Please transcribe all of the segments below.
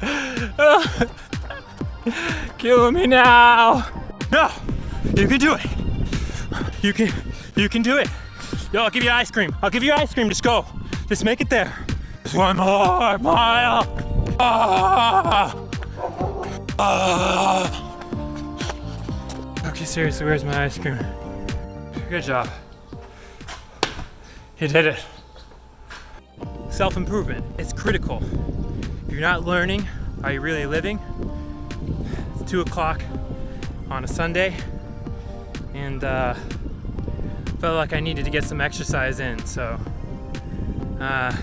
Kill me now. No, you can do it. You can, you can do it. Yo, I'll give you ice cream. I'll give you ice cream. Just go. Just make it there. Just one more mile. Ah. Ah. Okay, seriously, where's my ice cream? Good job. You did it. Self-improvement, it's critical. If you're not learning, are you really living? It's two o'clock on a Sunday and uh, felt like I needed to get some exercise in. So uh,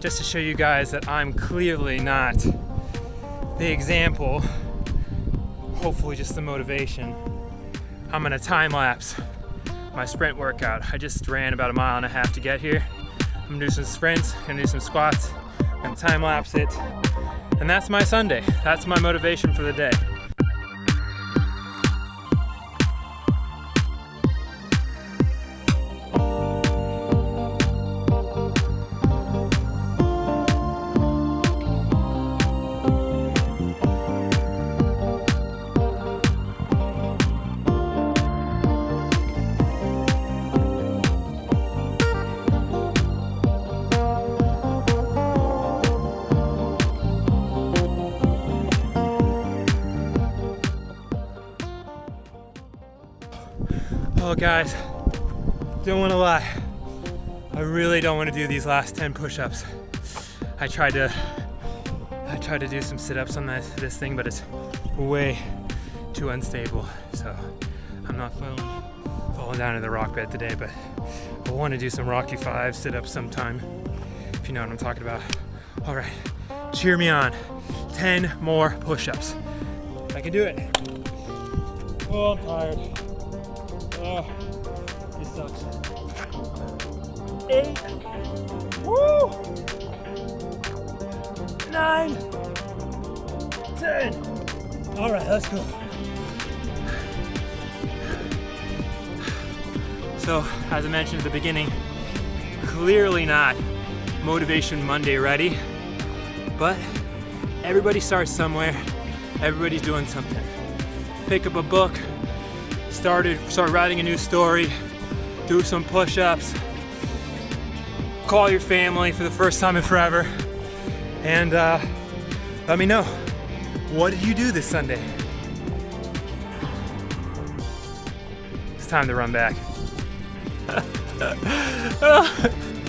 just to show you guys that I'm clearly not the example, hopefully just the motivation, I'm gonna time lapse my sprint workout. I just ran about a mile and a half to get here. I'm gonna do some sprints, gonna do some squats, gonna time lapse it. And that's my Sunday. That's my motivation for the day. Oh guys, don't wanna lie. I really don't wanna do these last 10 push-ups. I tried to, I tried to do some sit-ups on this, this thing, but it's way too unstable. So I'm not falling, falling down in the rock bed today, but I wanna do some Rocky Five sit-ups sometime, if you know what I'm talking about. All right, cheer me on. 10 more push-ups. I can do it. Oh, I'm tired. Oh, this sucks. Eight. Woo! Nine. Ten. All right, let's go. So, as I mentioned at the beginning, clearly not Motivation Monday ready, but everybody starts somewhere. Everybody's doing something. Pick up a book, started start writing a new story, do some push-ups, call your family for the first time in forever, and uh, let me know. What did you do this Sunday? It's time to run back.